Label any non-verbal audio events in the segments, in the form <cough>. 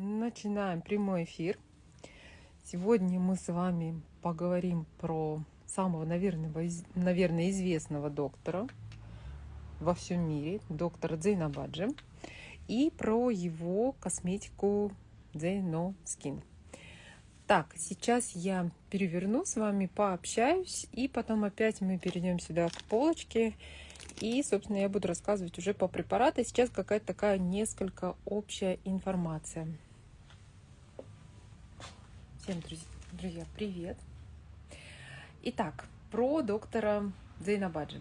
начинаем прямой эфир. Сегодня мы с вами поговорим про самого, наверное, известного доктора во всем мире, доктора Дзейнабаджи, и про его косметику Дзейно Skin. Так, сейчас я переверну с вами, пообщаюсь, и потом опять мы перейдем сюда к полочке и, собственно, я буду рассказывать уже по препарату. Сейчас какая-то такая несколько общая информация. Всем, друзья, привет! Итак, про доктора Дзейнабаджи.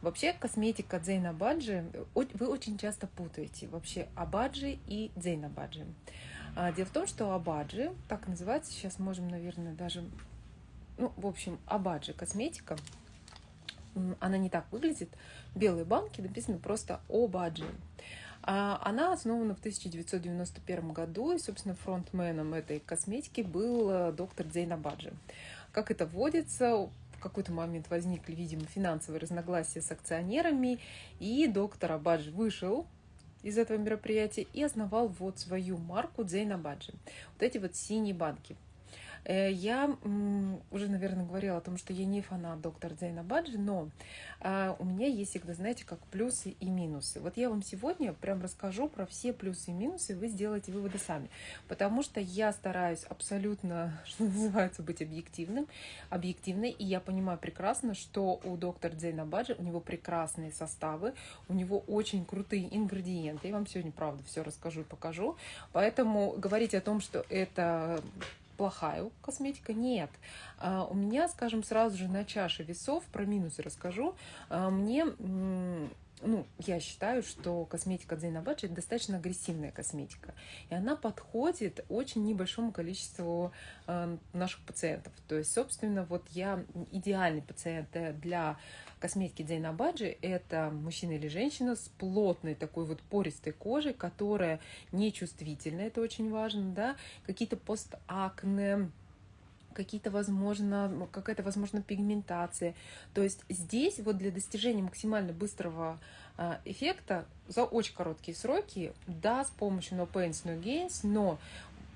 Вообще, косметика Дзейнабаджи вы очень часто путаете. Вообще, Абаджи и Дзейнабаджи. А, дело в том, что Абаджи, так называется, сейчас можем, наверное, даже... Ну, в общем, Абаджи косметика – она не так выглядит. Белые банки написано просто Обаджи. А, она основана в 1991 году, и, собственно, фронтменом этой косметики был э, доктор Дзейн Абаджи. Как это вводится, в какой-то момент возникли, видимо, финансовые разногласия с акционерами, и доктор Абаджи вышел из этого мероприятия и основал вот свою марку Дзейн Абаджи. Вот эти вот синие банки – я уже, наверное, говорила о том, что я не фанат доктора Дзейна Баджи, но а, у меня есть всегда, знаете, как плюсы и минусы. Вот я вам сегодня прям расскажу про все плюсы и минусы, вы сделаете выводы сами. Потому что я стараюсь абсолютно, <laughs> что называется, быть объективным, объективной, и я понимаю прекрасно, что у доктора Дзейна Баджи, у него прекрасные составы, у него очень крутые ингредиенты. Я вам сегодня, правда, все расскажу и покажу. Поэтому говорить о том, что это плохая косметика? Нет. А, у меня, скажем, сразу же на чаше весов, про минусы расскажу, а, мне ну, я считаю, что косметика Дзейнабаджи это достаточно агрессивная косметика. И она подходит очень небольшому количеству э, наших пациентов. То есть, собственно, вот я идеальный пациент для косметики Дзейна Баджи это мужчина или женщина с плотной такой вот пористой кожей, которая нечувствительна, это очень важно, да, какие-то постакне, какие-то, возможно, какая-то, возможно, пигментация. То есть здесь вот для достижения максимально быстрого а, эффекта за очень короткие сроки, да, с помощью No Pains, No Gains, но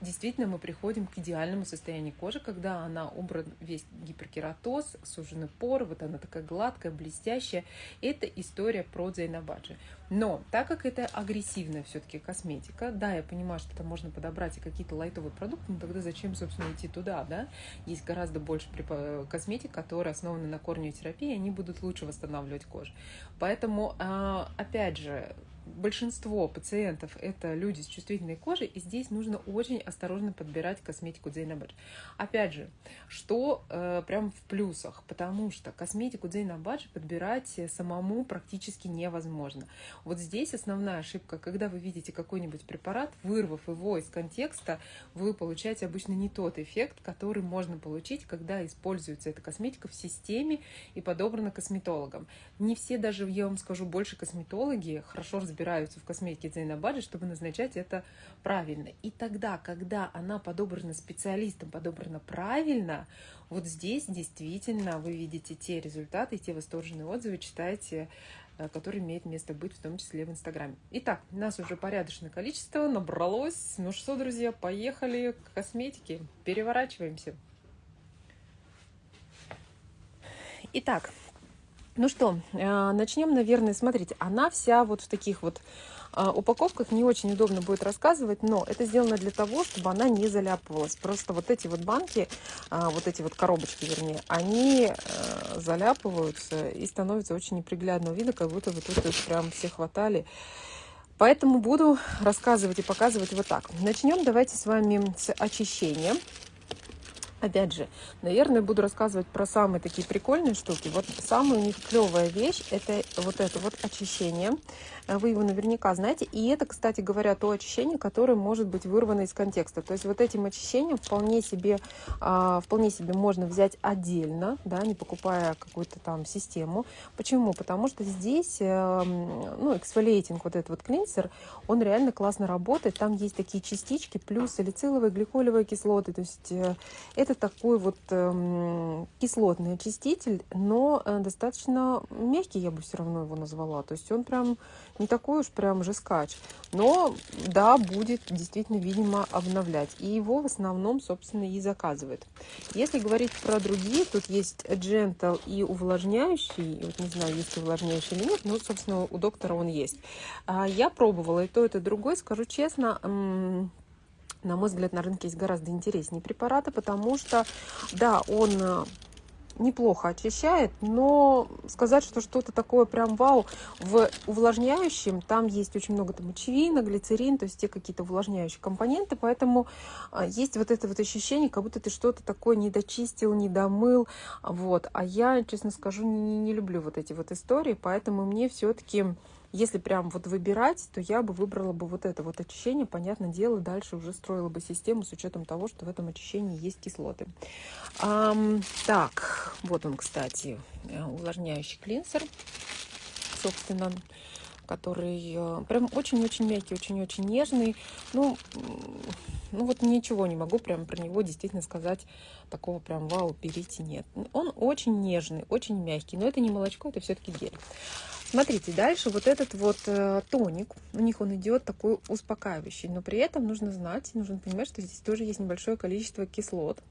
действительно мы приходим к идеальному состоянию кожи, когда она убран весь гиперкератоз, сужены поры, вот она такая гладкая, блестящая. Это история про Дзейнабаджи. Но так как это агрессивная все-таки косметика, да, я понимаю, что это можно подобрать и какие-то лайтовые продукты, но тогда зачем, собственно, идти туда, да? Есть гораздо больше косметик, которые основаны на корнеотерапии, они будут лучше восстанавливать кожу. Поэтому, а, опять же, большинство пациентов это люди с чувствительной кожей, и здесь нужно очень осторожно подбирать косметику Дзейнабадж. Опять же, что э, прям в плюсах, потому что косметику Дзейнабадж подбирать самому практически невозможно. Вот здесь основная ошибка, когда вы видите какой-нибудь препарат, вырвав его из контекста, вы получаете обычно не тот эффект, который можно получить, когда используется эта косметика в системе и подобрана косметологом. Не все даже, я вам скажу, больше косметологи хорошо разбираются в косметике Дзейнабаджи, чтобы назначать это правильно. И тогда, когда она подобрана специалистом, подобрана правильно, вот здесь действительно вы видите те результаты, те восторженные отзывы, читаете э, которые имеют место быть, в том числе в Инстаграме. Итак, нас уже порядочное количество набралось. Ну что, друзья, поехали к косметике. Переворачиваемся. Итак, ну что, э, начнем, наверное, смотрите, она вся вот в таких вот э, упаковках не очень удобно будет рассказывать, но это сделано для того, чтобы она не заляпывалась. Просто вот эти вот банки, э, вот эти вот коробочки, вернее, они заляпываются и становятся очень неприглядного вида, как будто вы тут прям все хватали. Поэтому буду рассказывать и показывать вот так. Начнем давайте с вами с очищения. Опять же, наверное, буду рассказывать про самые такие прикольные штуки. Вот самая у них клевая вещь – это вот это вот очищение. Вы его наверняка знаете. И это, кстати говоря, то очищение, которое может быть вырвано из контекста. То есть вот этим очищением вполне себе, а, вполне себе можно взять отдельно, да, не покупая какую-то там систему. Почему? Потому что здесь, эм, ну, эксфолиетинг, вот этот вот клинсер, он реально классно работает. Там есть такие частички, плюс салициловые, гликолевые кислоты. То есть э, это это такой вот э, кислотный очиститель, но э, достаточно мягкий, я бы все равно его назвала. То есть он прям не такой уж прям жескач. Но да, будет действительно, видимо, обновлять. И его в основном, собственно, и заказывает. Если говорить про другие, тут есть Gentle и увлажняющий. Вот не знаю, есть увлажняющий или нет, но, собственно, у доктора он есть. А я пробовала и то, и то, другой. Скажу честно, на мой взгляд, на рынке есть гораздо интереснее препараты, потому что, да, он э, неплохо очищает, но сказать, что что-то такое прям вау, в увлажняющем там есть очень много там мочевина, глицерин, то есть те какие-то увлажняющие компоненты, поэтому а, есть вот это вот ощущение, как будто ты что-то такое не дочистил, не домыл, вот. А я, честно скажу, не, не люблю вот эти вот истории, поэтому мне все-таки если прям вот выбирать, то я бы выбрала бы вот это вот очищение. Понятное дело, дальше уже строила бы систему с учетом того, что в этом очищении есть кислоты. Ам, так, вот он, кстати, э, увлажняющий клинсер, собственно, который э, прям очень-очень мягкий, очень-очень нежный. Ну, ну вот ничего не могу прям про него действительно сказать такого прям вау, берите, нет. Он очень нежный, очень мягкий, но это не молочко, это все-таки гель. Смотрите, дальше вот этот вот э, тоник, у них он идет такой успокаивающий, но при этом нужно знать, нужно понимать, что здесь тоже есть небольшое количество кислот.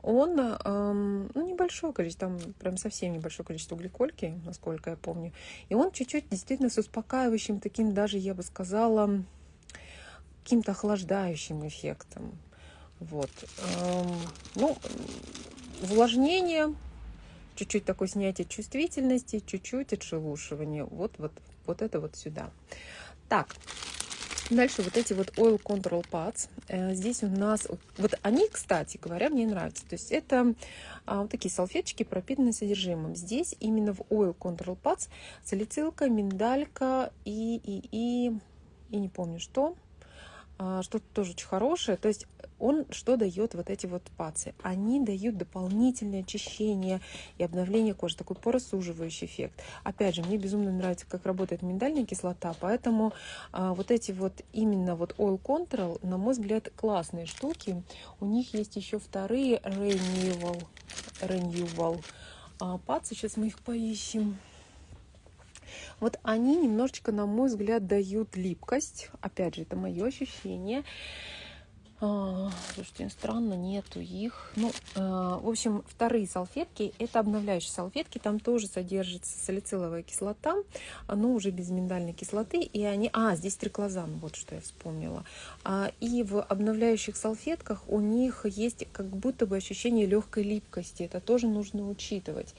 Он, э, ну, небольшое количество, там прям совсем небольшое количество гликольки, насколько я помню. И он чуть-чуть действительно с успокаивающим таким даже, я бы сказала, каким-то охлаждающим эффектом. Вот. Эм, ну, увлажнение чуть-чуть такое снятие чувствительности, чуть-чуть отшелушивание. Вот, вот, вот это вот сюда. Так, Дальше вот эти вот Oil Control Pads. Э, здесь у нас, вот они, кстати говоря, мне нравятся. То есть это а, вот такие салфеточки, пропитанные содержимым. Здесь именно в Oil Control Pads салицилка, миндалька и, и, и, и не помню что. А, что-то тоже очень хорошее. То есть он что дает вот эти вот пацы? Они дают дополнительное очищение и обновление кожи, такой поросуживающий эффект. Опять же, мне безумно нравится, как работает миндальная кислота, поэтому а, вот эти вот именно вот Oil Control, на мой взгляд, классные штуки. У них есть еще вторые Renewal, Renewal а, пацы, сейчас мы их поищем. Вот они немножечко, на мой взгляд, дают липкость. Опять же, это мое ощущение. А, слушайте, странно, нету их. Ну, э, в общем, вторые салфетки, это обновляющие салфетки, там тоже содержится салициловая кислота, но уже без миндальной кислоты, и они... А, здесь триклозан, вот что я вспомнила. А, и в обновляющих салфетках у них есть как будто бы ощущение легкой липкости, это тоже нужно учитывать.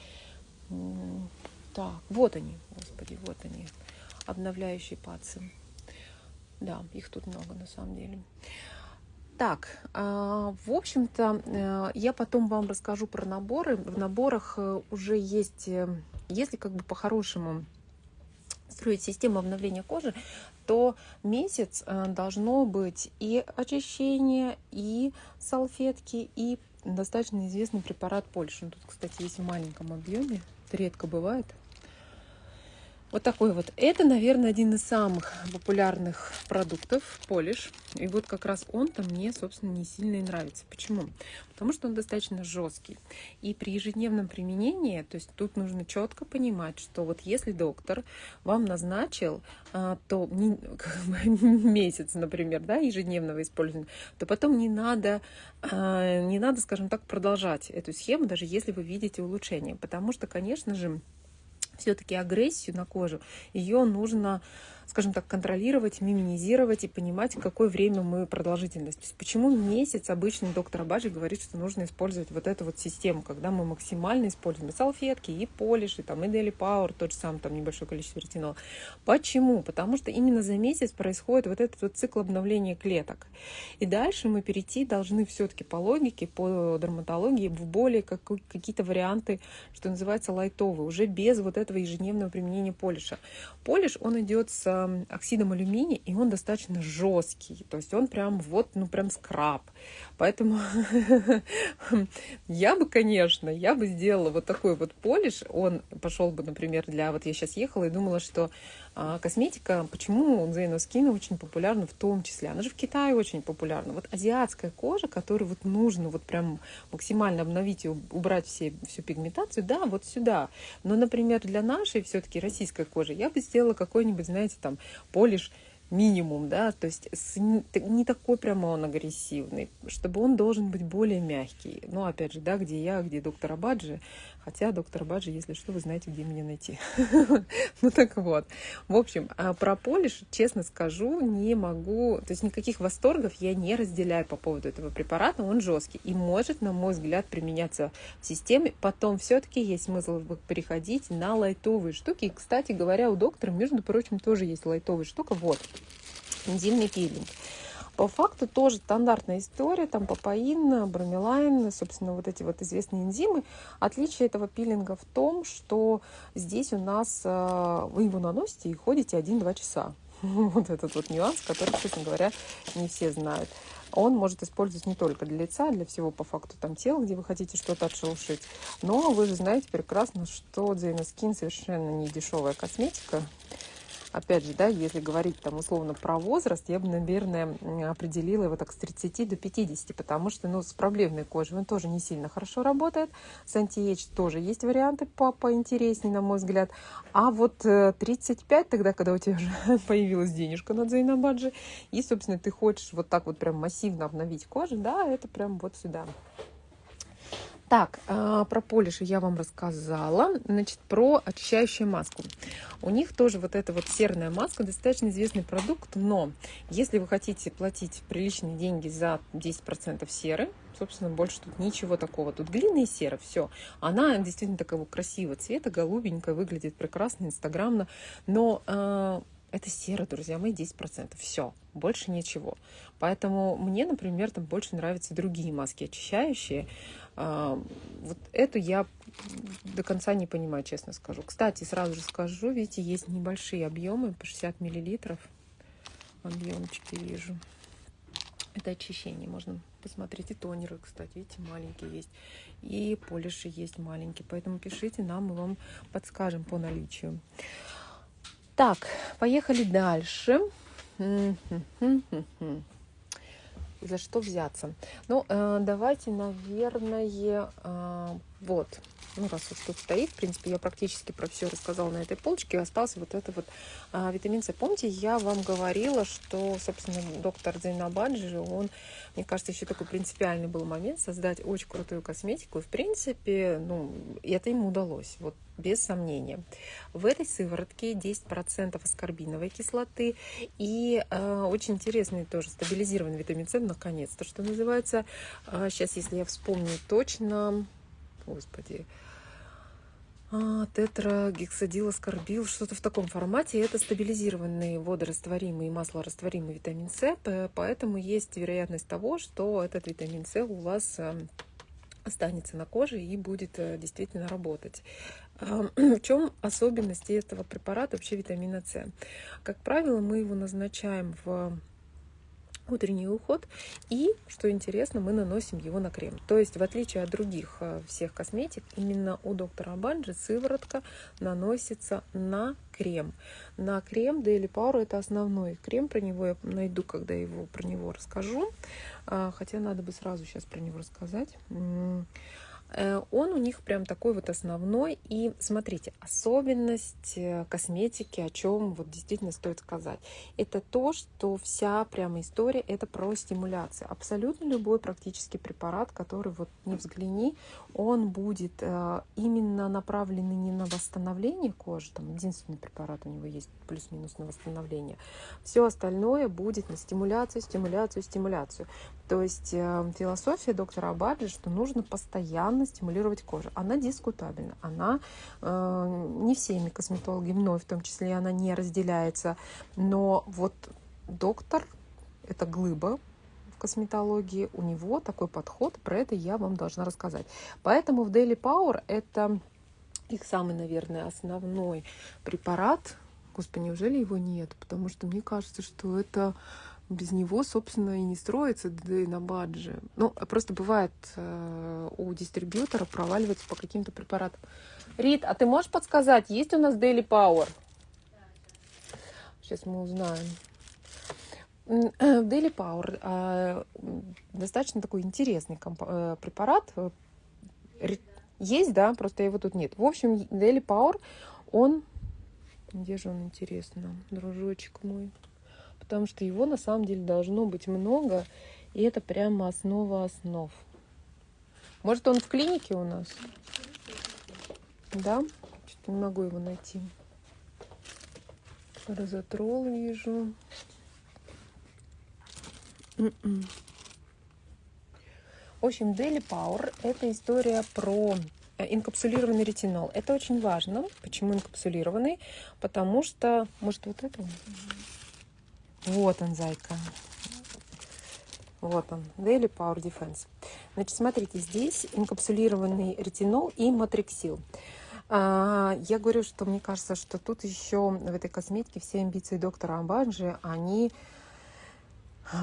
Так, вот они, господи, вот они, обновляющие пацы. Да, их тут много на самом деле. Так, а, в общем-то, э, я потом вам расскажу про наборы. В наборах э, уже есть, э, если как бы по-хорошему строить систему обновления кожи, то месяц должно быть и очищение, и салфетки, и достаточно известный препарат Польши. Тут, кстати, есть в маленьком объеме. Это редко бывает. Вот такой вот. Это, наверное, один из самых популярных продуктов, полиш. И вот как раз он-то мне, собственно, не сильно и нравится. Почему? Потому что он достаточно жесткий. И при ежедневном применении, то есть тут нужно четко понимать, что вот если доктор вам назначил, а, то <laughs> месяц, например, да, ежедневного использования, то потом не надо, а, не надо, скажем так, продолжать эту схему, даже если вы видите улучшение. Потому что, конечно же, все-таки агрессию на кожу, ее нужно скажем так, контролировать, минимизировать и понимать, какое время мы продолжительность. То есть почему месяц обычно доктор Абаджи говорит, что нужно использовать вот эту вот систему, когда мы максимально используем и салфетки, и полиш, и там, и Daily Power, тот же самый, там, небольшое количество ретинола. Почему? Потому что именно за месяц происходит вот этот вот цикл обновления клеток. И дальше мы перейти должны все-таки по логике, по дерматологии в более какие-то варианты, что называется, лайтовые, уже без вот этого ежедневного применения полиша. Полиш, он идет с оксидом алюминия, и он достаточно жесткий. То есть он прям вот, ну прям скраб. Поэтому <laughs> я бы, конечно, я бы сделала вот такой вот полиш. Он пошел бы, например, для... Вот я сейчас ехала и думала, что косметика, почему Zeno Skin очень популярна в том числе. Она же в Китае очень популярна. Вот азиатская кожа, которую вот нужно вот прям максимально обновить и убрать все, всю пигментацию, да, вот сюда. Но, например, для нашей все-таки российской кожи я бы сделала какой-нибудь, знаете, там, полиш минимум, да, то есть не такой прямо он агрессивный, чтобы он должен быть более мягкий. Ну, опять же, да, где я, где доктор Абаджи, хотя доктор Абаджи, если что, вы знаете, где меня найти. <laughs> Ну, так вот. В общем, а про полиш, честно скажу, не могу, то есть никаких восторгов я не разделяю по поводу этого препарата, он жесткий и может, на мой взгляд, применяться в системе. Потом все-таки есть смысл переходить на лайтовые штуки. И, кстати говоря, у доктора, между прочим, тоже есть лайтовая штука. Вот, энзимный пилинг. По факту тоже стандартная история, там папаин, бромелайн, собственно, вот эти вот известные энзимы. Отличие этого пилинга в том, что здесь у нас э, вы его наносите и ходите 1-2 часа. <laughs> Вот этот вот нюанс, который, честно говоря, не все знают. Он может использовать не только для лица, для всего по факту там тела, где вы хотите что-то отшелушить. Но вы же знаете прекрасно, что Дзейна Скин совершенно не дешевая косметика опять же, да, если говорить там условно про возраст, я бы, наверное, определила его так с 30 до 50, потому что, ну, с проблемной кожей он тоже не сильно хорошо работает. С антиэйдж тоже есть варианты по поинтереснее, на мой взгляд. А вот 35, э, тогда, когда у тебя уже <laughs> появилась денежка на Дзейнабаджи, и, собственно, ты хочешь вот так вот прям массивно обновить кожу, да, это прям вот сюда. Так, а, про полиши я вам рассказала. Значит, про очищающую маску. У них тоже вот эта вот серная маска, достаточно известный продукт, но если вы хотите платить приличные деньги за 10% серы, собственно, больше тут ничего такого. Тут глина и сера, все. Она действительно такого красивого цвета, голубенькая, выглядит прекрасно, инстаграмно, но э, это сера, друзья мои, 10%. Все, больше ничего. Поэтому мне, например, там больше нравятся другие маски очищающие. А, вот эту я до конца не понимаю, честно скажу. Кстати, сразу же скажу, видите, есть небольшие объемы, по 60 миллилитров. Объемчики вижу. Это очищение, можно посмотреть. И тонеры, кстати, видите, маленькие есть. И полиши есть маленькие. Поэтому пишите нам, мы вам подскажем по наличию. Так, поехали дальше за что взяться. Ну, э, давайте, наверное, э, вот, ну, раз уж тут стоит, в принципе, я практически про все рассказала на этой полочке, остался вот это вот а, витамин С. Помните, я вам говорила, что, собственно, доктор Зейнабаджи, он, мне кажется, еще такой принципиальный был момент создать очень крутую косметику, и, в принципе, ну, это ему удалось, вот, без сомнения. В этой сыворотке 10% аскорбиновой кислоты и э, очень интересный тоже стабилизированный витамин С, наконец-то, что называется. Э, сейчас, если я вспомню точно, господи, а, тетрагексадилоскорбил, что-то в таком формате. Это стабилизированный водорастворимый и маслорастворимый витамин С, поэтому есть вероятность того, что этот витамин С у вас эм, останется на коже и будет э, действительно работать. <clears throat> В чем особенности этого препарата, вообще витамина С? Как правило, мы его назначаем в утренний уход. И, что интересно, мы наносим его на крем. То есть, в отличие от других э, всех косметик, именно у доктора Банджи сыворотка наносится на крем. На крем Daily Power это основной крем. Про него я найду, когда его про него расскажу. А, хотя надо бы сразу сейчас про него рассказать. Э, он у них прям такой вот основной. И смотрите, особенность э, косметики, о чем вот действительно стоит сказать, это то, что вся прямо история это про стимуляцию. Абсолютно любой практически препарат, который вот не взгляни, он будет э, именно направленный не на восстановление кожи, там единственный препарат у него есть плюс-минус на восстановление. Все остальное будет на стимуляцию, стимуляцию, стимуляцию. То есть философия доктора Абаджи, что нужно постоянно постоянно стимулировать кожу. Она дискутабельна, она э, не всеми косметологами, мной в том числе, она не разделяется. Но вот доктор, это глыба в косметологии, у него такой подход, про это я вам должна рассказать. Поэтому в Daily Power это их самый, наверное, основной препарат. Господи, неужели его нет? Потому что мне кажется, что это без него, собственно, и не строится ДД на бадже. Ну, просто бывает э, у дистрибьютора проваливается по каким-то препаратам. Рит, а ты можешь подсказать, есть у нас Daily Power? Сейчас мы узнаем. Daily Power а, достаточно такой интересный э, препарат. Есть, да, просто его тут нет. В общем, Daily Power, он... Где же он, интересно, дружочек мой? Потому что его на самом деле должно быть много, и это прямо основа основ. Может, он в клинике у нас? Да? Что-то не могу его найти. Розотрол вижу. В общем, Daily Power – это история про э, инкапсулированный ретинол. Это очень важно. Почему инкапсулированный? Потому что... Может, вот это? Вот он, зайка. Вот он, Daily Power Defense. Значит, смотрите, здесь инкапсулированный ретинол и матриксил. А, я говорю, что мне кажется, что тут еще в этой косметике все амбиции доктора Амбаджи, они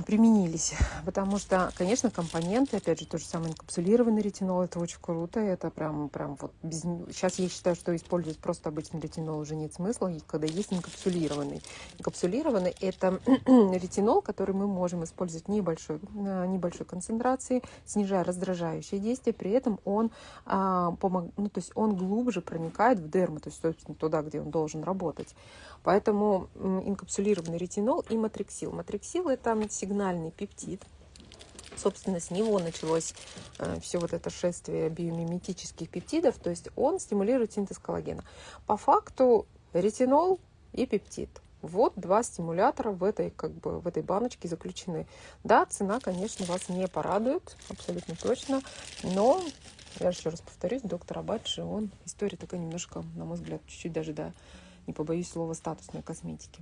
применились. Потому что, конечно, компоненты, опять же, то же самое инкапсулированный ретинол, это очень круто, это прям, прям вот без... Сейчас я считаю, что использовать просто обычный ретинол уже нет смысла, когда есть инкапсулированный. Инкапсулированный – это <clears throat> ретинол, который мы можем использовать небольшой, небольшой концентрации, снижая раздражающее действие, при этом он, а, помог... ну, то есть он глубже проникает в дерму, то есть, собственно, туда, где он должен работать. Поэтому инкапсулированный ретинол и матриксил. Матриксил – это сигнальный пептид. Собственно, с него началось э, все вот это шествие биомиметических пептидов, то есть он стимулирует синтез коллагена. По факту ретинол и пептид. Вот два стимулятора в этой, как бы, в этой баночке заключены. Да, цена, конечно, вас не порадует, абсолютно точно, но я еще раз повторюсь, доктор Абадши, он история такая немножко, на мой взгляд, чуть-чуть даже, да, не побоюсь слова, статусной косметики.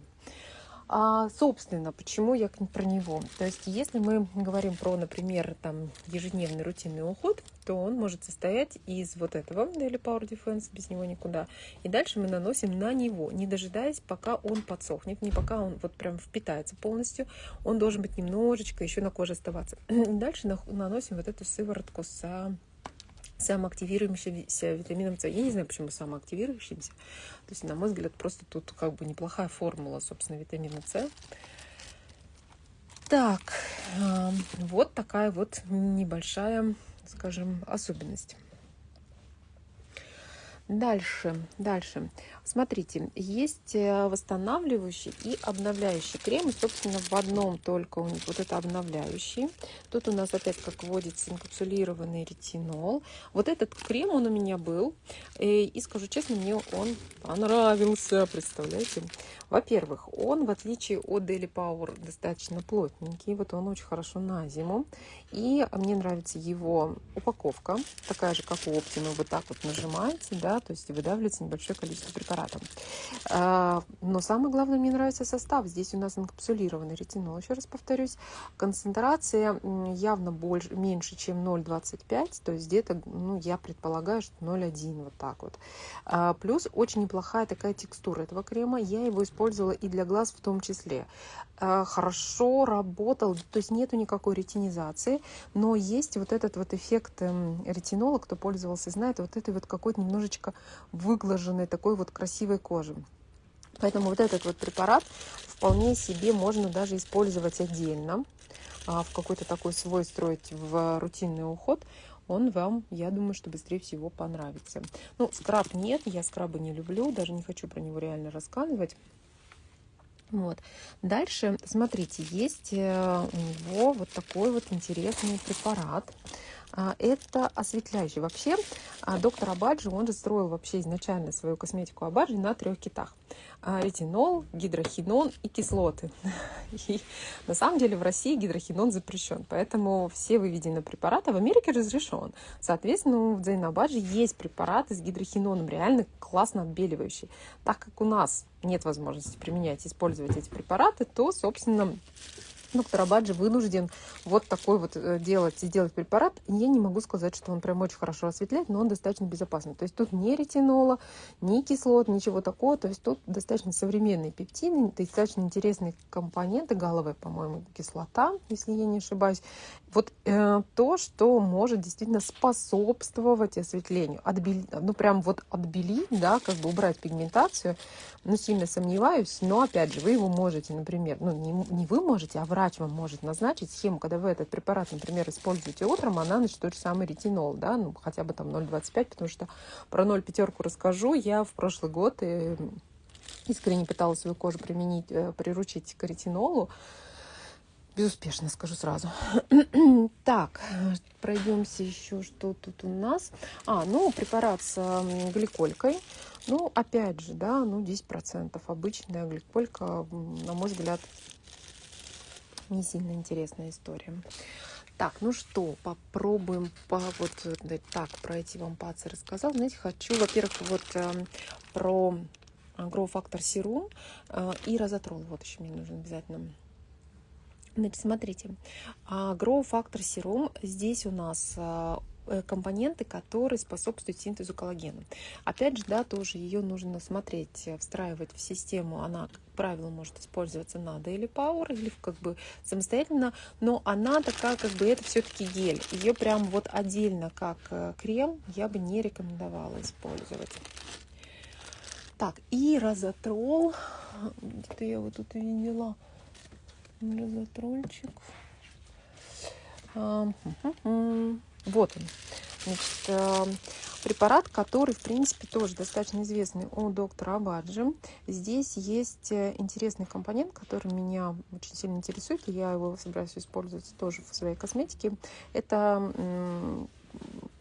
А, собственно, почему я про него? То есть, если мы говорим про, например, там, ежедневный рутинный уход, то он может состоять из вот этого Daily Power Defense, без него никуда. И дальше мы наносим на него, не дожидаясь, пока он подсохнет, не пока он вот прям впитается полностью. Он должен быть немножечко еще на коже оставаться. И <clears throat> дальше наносим вот эту сыворотку с самоактивирующимся витамином С. Я не знаю, почему самоактивирующимся. То есть, на мой взгляд, просто тут как бы неплохая формула, собственно, витамина С. Так, вот такая вот небольшая, скажем, особенность. Дальше, дальше. Смотрите, есть э, восстанавливающий и обновляющий крем. И, собственно, в одном только у них вот это обновляющий. Тут у нас опять как вводится инкапсулированный ретинол. Вот этот крем, он у меня был. И, э, и скажу честно, мне он понравился, представляете? Во-первых, он, в отличие от Daily Power, достаточно плотненький. Вот он очень хорошо на зиму. И мне нравится его упаковка. Такая же, как у Optima. Вот так вот нажимаете, да, то есть выдавливается небольшое количество препаратов. А, но самое главное, мне нравится состав. Здесь у нас инкапсулированный ретинол, еще раз повторюсь. Концентрация явно больше, меньше, чем 0,25, то есть где-то, ну, я предполагаю, что 0,1, вот так вот. А, плюс очень неплохая такая текстура этого крема. Я его использовала и для глаз в том числе. А, хорошо работал, то есть нету никакой ретинизации, но есть вот этот вот эффект эм, ретинола, кто пользовался, знает, вот этой вот какой-то немножечко выглаженной такой вот красивой кожи. Поэтому вот этот вот препарат вполне себе можно даже использовать отдельно, а, в какой-то такой свой строить в рутинный уход, он вам, я думаю, что быстрее всего понравится. Ну, скраб нет, я скрабы не люблю, даже не хочу про него реально рассказывать. Вот. Дальше, смотрите, есть э, у него вот такой вот интересный препарат. А, это осветляющий. Вообще, а, доктор Абаджи, он же строил вообще изначально свою косметику Абаджи на трех китах. А, ретинол, гидрохинон и кислоты. <laughs> И на самом деле в России гидрохинон запрещен, поэтому все выведены препараты в Америке разрешен. Соответственно, в Дзейнабаджи есть препараты с гидрохиноном, реально классно отбеливающие. Так как у нас нет возможности применять, использовать эти препараты, то, собственно, доктор Абаджи вынужден вот такой вот э, делать, сделать препарат. Я не могу сказать, что он прям очень хорошо осветляет, но он достаточно безопасный. То есть тут не ретинола, ни кислот, ничего такого. То есть тут достаточно современные пептиды, достаточно интересные компоненты, галовая, по-моему, кислота, если я не ошибаюсь. Вот э, то, что может действительно способствовать осветлению. Отбелить, ну прям вот отбелить, да, как бы убрать пигментацию, ну сильно сомневаюсь, но опять же, вы его можете, например, ну не, не вы можете, а врач вам может назначить схему, когда вы этот препарат, например, используете утром, она значит тот же самый ретинол, да, ну хотя бы там 0,25, потому что про 0,5 расскажу. Я в прошлый год э, искренне пыталась свою кожу применить, э, приручить к ретинолу. Безуспешно, скажу сразу. <clears throat> так, пройдемся еще, что тут у нас. А, ну, препарат с гликолькой. Ну, опять же, да, ну, 10%. Обычная гликолька, на мой взгляд, не сильно интересная история. Так, ну что, попробуем по вот так пройти вам пацы рассказал. Знаете, хочу, во-первых, вот э, про Factor Serum э, и Розотрол. Вот еще мне нужно обязательно Значит, смотрите, Factor Serum, здесь у нас э, компоненты, которые способствуют синтезу коллагена. Опять же, да, тоже ее нужно смотреть, э, встраивать в систему. Она, как правило, может использоваться на Daily Power или как бы самостоятельно, но она такая, как бы это все-таки гель. Ее прям вот отдельно, как э, крем, я бы не рекомендовала использовать. Так, и розотрол. Где-то я вот тут видела розотрольчик. Вот он. Значит, э, препарат, который, в принципе, тоже достаточно известный у доктора Абаджи. Здесь есть э, интересный компонент, который меня очень сильно интересует, и я его собираюсь использовать тоже в своей косметике. Это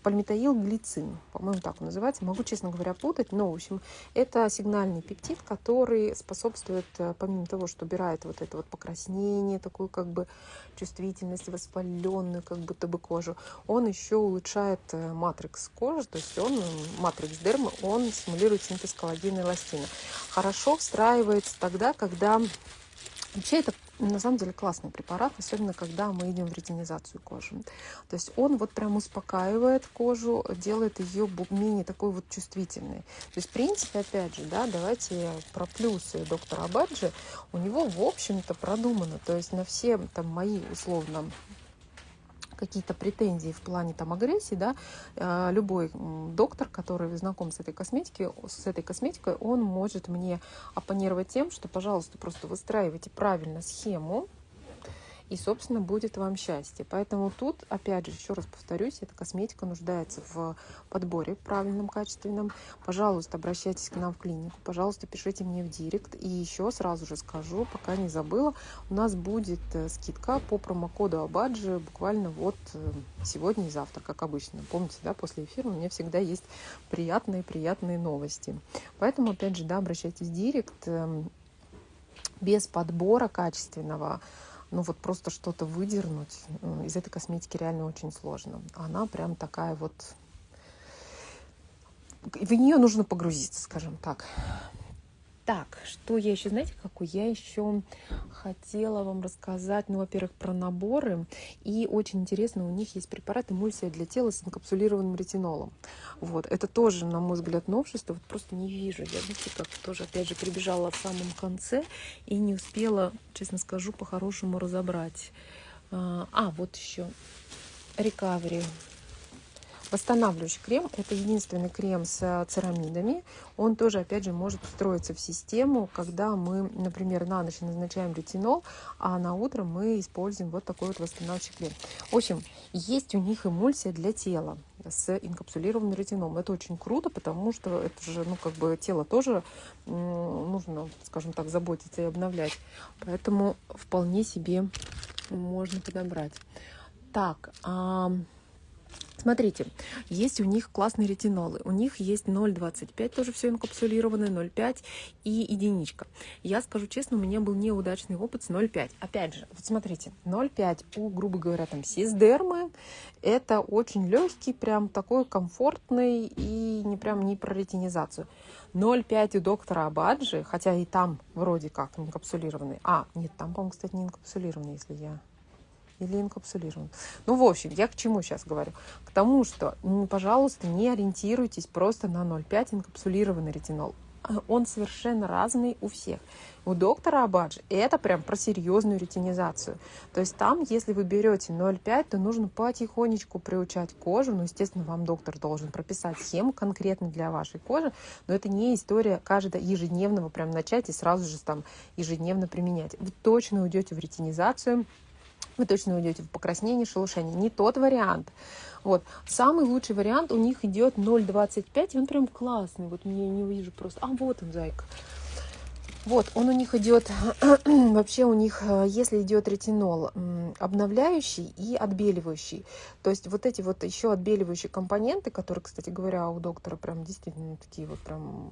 пальмитоил-глицин, по-моему, так он называется. Могу, честно говоря, путать, но, в общем, это сигнальный пептид, который способствует, э, помимо того, что убирает вот это вот покраснение, такую как бы чувствительность, воспаленную как будто бы кожу, он еще улучшает э, матрикс кожи, то есть он, матрикс дермы, он стимулирует синтез коллагена и эластина. Хорошо встраивается тогда, когда Вообще это на самом деле классный препарат, особенно когда мы идем в ретинизацию кожи. То есть он вот прям успокаивает кожу, делает ее менее такой вот чувствительной. То есть в принципе, опять же, да, давайте про плюсы доктора Абаджи. У него, в общем-то, продумано. То есть на все там мои условно какие-то претензии в плане там агрессии, да, э, любой доктор, который знаком с этой косметикой, с этой косметикой, он может мне оппонировать тем, что, пожалуйста, просто выстраивайте правильно схему, и, собственно, будет вам счастье. Поэтому тут, опять же, еще раз повторюсь, эта косметика нуждается в подборе правильном, качественном. Пожалуйста, обращайтесь к нам в клинику, пожалуйста, пишите мне в директ. И еще сразу же скажу, пока не забыла, у нас будет э, скидка по промокоду Абаджи буквально вот э, сегодня и завтра, как обычно. Помните, да, после эфира у меня всегда есть приятные-приятные новости. Поэтому, опять же, да, обращайтесь в директ эм, без подбора качественного ну вот просто что-то выдернуть из этой косметики реально очень сложно. Она прям такая вот... В нее нужно погрузиться, скажем так. Так, что я еще, знаете, какой? Я еще хотела вам рассказать, ну, во-первых, про наборы. И очень интересно, у них есть препарат эмульсия для тела с инкапсулированным ретинолом. Вот, это тоже, на мой взгляд, новшество. Вот просто не вижу. Я, знаете, как тоже, опять же, прибежала в самом конце и не успела, честно скажу, по-хорошему разобрать. А, а вот еще. Recovery Восстанавливающий крем – это единственный крем с э, церамидами. Он тоже, опять же, может встроиться в систему, когда мы, например, на ночь назначаем ретинол, а на утро мы используем вот такой вот восстанавливающий крем. В общем, есть у них эмульсия для тела с инкапсулированным ретинолом. Это очень круто, потому что это же, ну, как бы тело тоже нужно, скажем так, заботиться и обновлять. Поэтому вполне себе можно подобрать. Так, а Смотрите, есть у них классные ретинолы. У них есть 0,25, тоже все инкапсулированное, 0,5 и единичка. Я скажу честно, у меня был неудачный опыт с 0,5. Опять же, вот смотрите, 0,5 у, грубо говоря, там сисдермы. Это очень легкий, прям такой комфортный и не прям не про ретинизацию. 0,5 у доктора Абаджи, хотя и там вроде как инкапсулированный. А, нет, там, по-моему, кстати, не инкапсулированный, если я или инкапсулирован. Ну, в общем, я к чему сейчас говорю? К тому, что, пожалуйста, не ориентируйтесь просто на 0,5 инкапсулированный ретинол. Он совершенно разный у всех. У доктора Абаджи это прям про серьезную ретинизацию. То есть там, если вы берете 0,5, то нужно потихонечку приучать кожу. Ну, естественно, вам доктор должен прописать схему конкретно для вашей кожи, но это не история каждого ежедневного прям начать и сразу же там ежедневно применять. Вы точно уйдете в ретинизацию, вы точно уйдете в покраснение, шелушение. Не тот вариант. Вот. Самый лучший вариант у них идет 0,25, и он прям классный. Вот мне не вижу просто. А, вот он, зайка. Вот, он у них идет, <clears throat> вообще у них, э, если идет ретинол, обновляющий и отбеливающий. То есть вот эти вот еще отбеливающие компоненты, которые, кстати говоря, у доктора прям действительно такие вот прям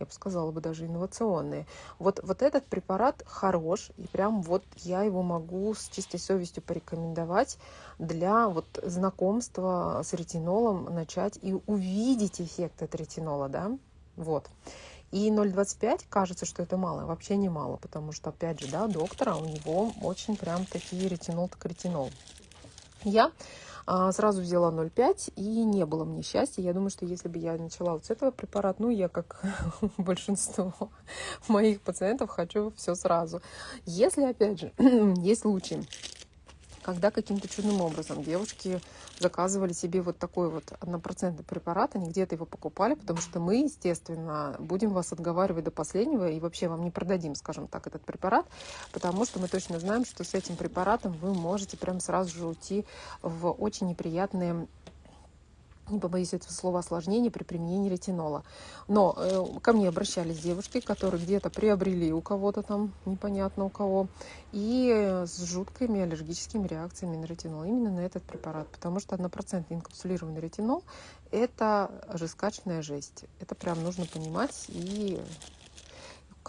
я бы сказала бы даже инновационные. Вот, вот этот препарат хорош, и прям вот я его могу с чистой совестью порекомендовать для вот знакомства с ретинолом начать и увидеть эффект от ретинола, да, вот. И 0,25 кажется, что это мало, вообще не мало, потому что, опять же, да, доктора, у него очень прям такие ретинол так ретинол. Я а, сразу взяла 0,5 и не было мне счастья. Я думаю, что если бы я начала вот с этого препарата, ну, я как <laughs> большинство моих пациентов хочу все сразу. Если, опять же, <clears throat> есть случаи, когда каким-то чудным образом девушки заказывали себе вот такой вот однопроцентный препарат, они где-то его покупали, потому что мы, естественно, будем вас отговаривать до последнего и вообще вам не продадим, скажем так, этот препарат, потому что мы точно знаем, что с этим препаратом вы можете прям сразу же уйти в очень неприятные не побоюсь этого слова, осложнений при применении ретинола. Но э, ко мне обращались девушки, которые где-то приобрели у кого-то там, непонятно у кого, и с жуткими аллергическими реакциями на ретинол, именно на этот препарат, потому что однопроцентный инкапсулированный ретинол – это жескачная жесть. Это прям нужно понимать и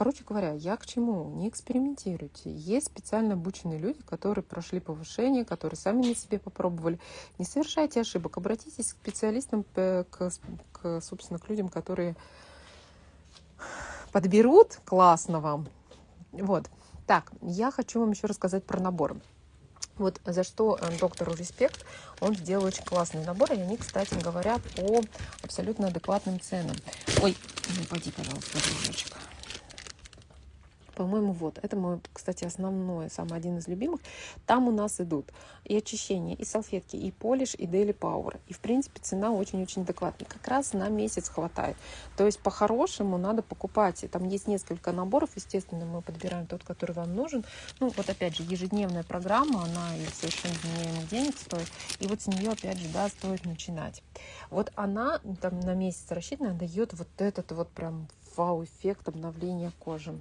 Короче говоря, я к чему? Не экспериментируйте. Есть специально обученные люди, которые прошли повышение, которые сами на себе попробовали. Не совершайте ошибок. Обратитесь к специалистам, к, к собственно, к людям, которые подберут классно вам. Вот. Так, я хочу вам еще рассказать про набор. Вот за что э, доктору респект, он сделал очень классный набор, и они, кстати говоря, по абсолютно адекватным ценам. Ой, ну пойди, пожалуйста, дружочек по-моему, вот. Это мой, кстати, основной, самый один из любимых. Там у нас идут и очищение, и салфетки, и полиш, и Daily Power. И, в принципе, цена очень-очень адекватная. Как раз на месяц хватает. То есть, по-хорошему, надо покупать. Там есть несколько наборов, естественно, мы подбираем тот, который вам нужен. Ну, вот опять же, ежедневная программа, она и совершенно вменяемых денег стоит. И вот с нее, опять же, да, стоит начинать. Вот она там на месяц рассчитана, дает вот этот вот прям вау-эффект обновления кожи.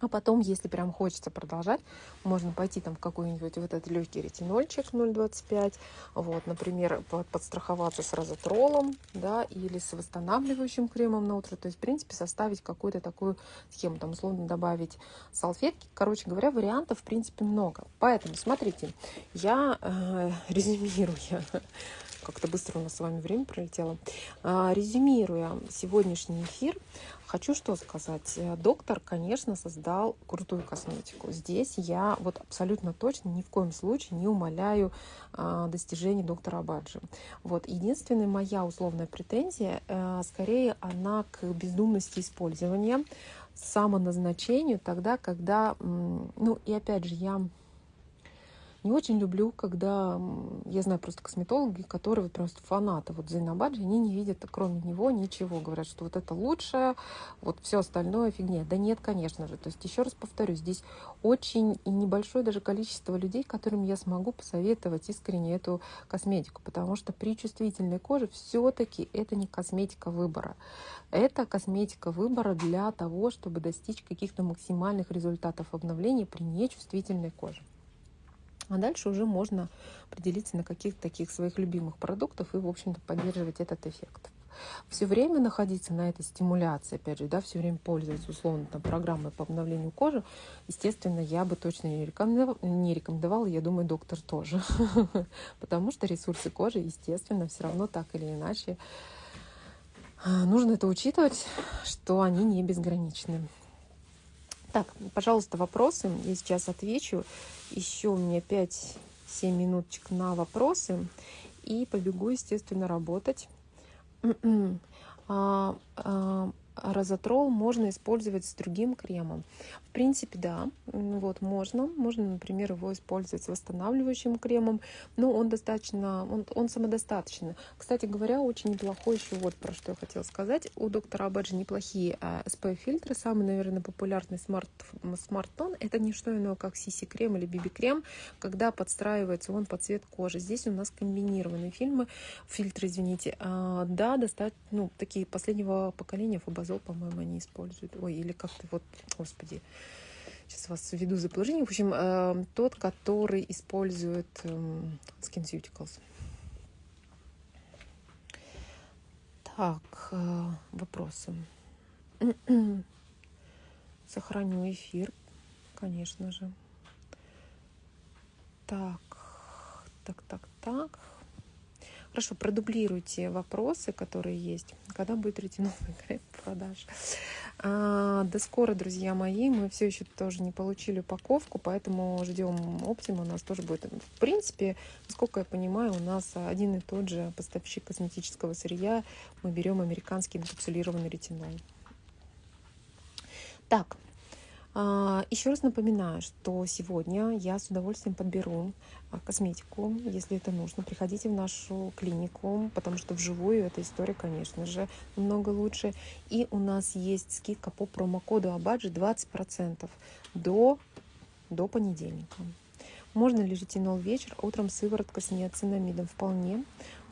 А потом, если прям хочется продолжать, можно пойти там в какой-нибудь вот этот легкий ретинольчик 0,25, вот, например, подстраховаться с розотролом, да, или с восстанавливающим кремом на утро. То есть, в принципе, составить какую-то такую схему, там, условно, добавить салфетки. Короче говоря, вариантов, в принципе, много. Поэтому, смотрите, я э, <laughs> резюмируя, как-то быстро у нас с вами время пролетело, э, резюмируя сегодняшний эфир, Хочу что сказать. Э, доктор, конечно, создал крутую косметику. Здесь я вот абсолютно точно ни в коем случае не умоляю а, достижений доктора Абаджи. Вот. Единственная моя условная претензия, а, скорее она к бездумности использования, самоназначению тогда, когда, ну и опять же, я не очень люблю, когда я знаю просто косметологи, которые вот просто фанаты вот Зайнабаджи, они не видят кроме него ничего. Говорят, что вот это лучшее, вот все остальное фигня. Да нет, конечно же. То есть еще раз повторю, здесь очень и небольшое даже количество людей, которым я смогу посоветовать искренне эту косметику, потому что при чувствительной коже все-таки это не косметика выбора. Это косметика выбора для того, чтобы достичь каких-то максимальных результатов обновления при нечувствительной коже. А дальше уже можно определиться на каких-то таких своих любимых продуктах и, в общем-то, поддерживать этот эффект. Все время находиться на этой стимуляции, опять же, да, все время пользоваться условно там, программой по обновлению кожи, естественно, я бы точно не рекомендовала, не рекомендовала я думаю, доктор тоже. <laughs> Потому что ресурсы кожи, естественно, все равно так или иначе а, нужно это учитывать, что они не безграничны. Так, пожалуйста, вопросы. Я сейчас отвечу. Еще у меня 5-7 минуточек на вопросы. И побегу, естественно, работать. <clears throat> а, а, Rozatrol можно использовать с другим кремом. В принципе, да, вот можно. Можно, например, его использовать с восстанавливающим кремом, но он достаточно, он, он самодостаточный. Кстати говоря, очень неплохой еще вот про что я хотела сказать. У доктора Обаджи неплохие а, SPF-фильтры. Самый, наверное, популярный Smart, Smart Tone это не что иное, как CC-крем или BB-крем, когда подстраивается он под цвет кожи. Здесь у нас комбинированные фильмы, фильтры, извините. А, да, достаточно, ну, такие последнего поколения фабазол, по-моему, они используют. Ой, или как-то вот, господи, сейчас вас введу в заблуждение. В общем, э, тот, который использует э, SkinCeuticals. Так, э, вопросы. <clears throat> Сохраню эфир, конечно же. Так, так, так, так. Хорошо, продублируйте вопросы, которые есть. Когда будет ретиноловый крем продаж? А, до скоро, друзья мои. Мы все еще тоже не получили упаковку, поэтому ждем Оптима. У нас тоже будет. В принципе, насколько я понимаю, у нас один и тот же поставщик косметического сырья. Мы берем американский инкапсулированный ретинол. Так, Еще раз напоминаю, что сегодня я с удовольствием подберу а, косметику, если это нужно. Приходите в нашу клинику, потому что вживую эта история, конечно же, намного лучше. И у нас есть скидка по промокоду Абаджи 20% до, до понедельника. Можно ли ретинол вечер, утром сыворотка с неоцинамидом? Вполне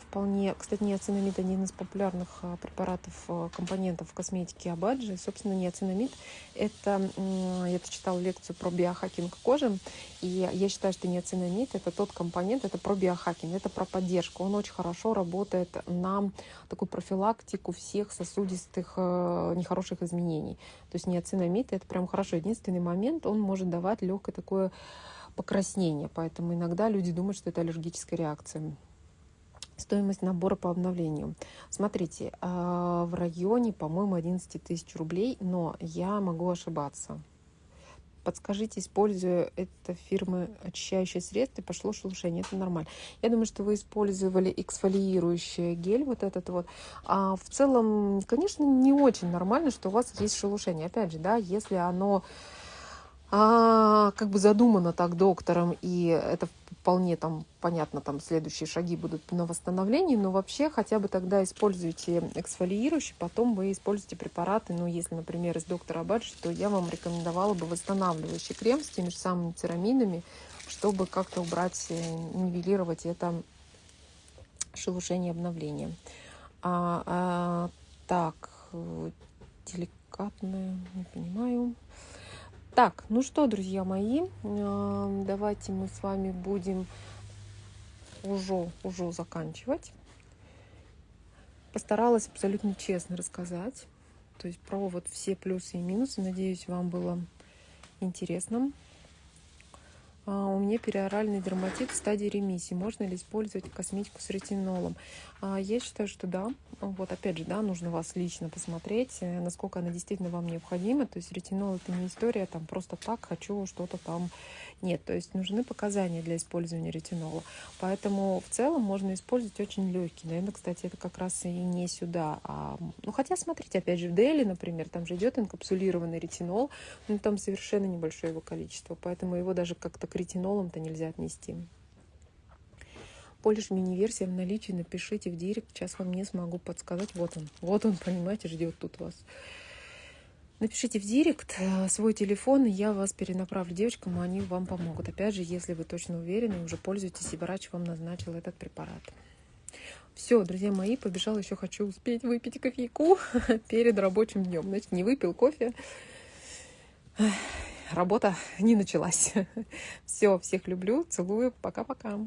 вполне, кстати, неоцинамид один из популярных а, препаратов, а, компонентов в косметике Абаджи. Собственно, неоцинамид – это, я читала лекцию про биохакинг кожи, и я считаю, что неоцинамид – это тот компонент, это про биохакинг, это про поддержку. Он очень хорошо работает на такую профилактику всех сосудистых а, нехороших изменений. То есть неоцинамид – это прям хорошо. Единственный момент, он может давать легкое такое покраснение, поэтому иногда люди думают, что это аллергическая реакция стоимость набора по обновлению. Смотрите, а, в районе, по-моему, 11 тысяч рублей, но я могу ошибаться. Подскажите, используя это фирмы очищающие средства, пошло шелушение. Это нормально. Я думаю, что вы использовали эксфолиирующий гель, вот этот вот. А в целом, конечно, не очень нормально, что у вас есть шелушение. Опять же, да, если оно а, как бы задумано так доктором, и это вполне там понятно, там следующие шаги будут на восстановлении, но вообще хотя бы тогда используйте эксфолиирующий, потом вы используете препараты, ну, если, например, из доктора Баджи, то я вам рекомендовала бы восстанавливающий крем с теми же самыми церамидами, чтобы как-то убрать, э, нивелировать это шелушение обновления. А, а, так, э, деликатное, не понимаю. Так, ну что, друзья мои, давайте мы с вами будем уже, уже заканчивать. Постаралась абсолютно честно рассказать, то есть про вот все плюсы и минусы. Надеюсь, вам было интересно. А, у меня периоральный дерматит в стадии ремиссии. Можно ли использовать косметику с ретинолом? А, я считаю, что да. Вот опять же, да, нужно вас лично посмотреть, э, насколько она действительно вам необходима. То есть ретинол это не история, там просто так хочу что-то там нет, то есть нужны показания для использования ретинола. Поэтому в целом можно использовать очень легкий. Наверное, кстати, это как раз и не сюда. А, ну, хотя, смотрите, опять же, в Дели, например, там же идет инкапсулированный ретинол, но там совершенно небольшое его количество, поэтому его даже как-то к ретинолам-то нельзя отнести. Полиш мини-версия в наличии напишите в директ. Сейчас вам не смогу подсказать. Вот он. Вот он, понимаете, ждет тут вас. Напишите в директ э, свой телефон, и я вас перенаправлю девочкам, и они вам помогут. Опять же, если вы точно уверены, уже пользуетесь, и врач вам назначил этот препарат. Все, друзья мои, побежал, еще хочу успеть выпить кофейку <laughs> перед рабочим днем. Значит, не выпил кофе. работа не началась. <laughs> Все, всех люблю, целую, пока-пока.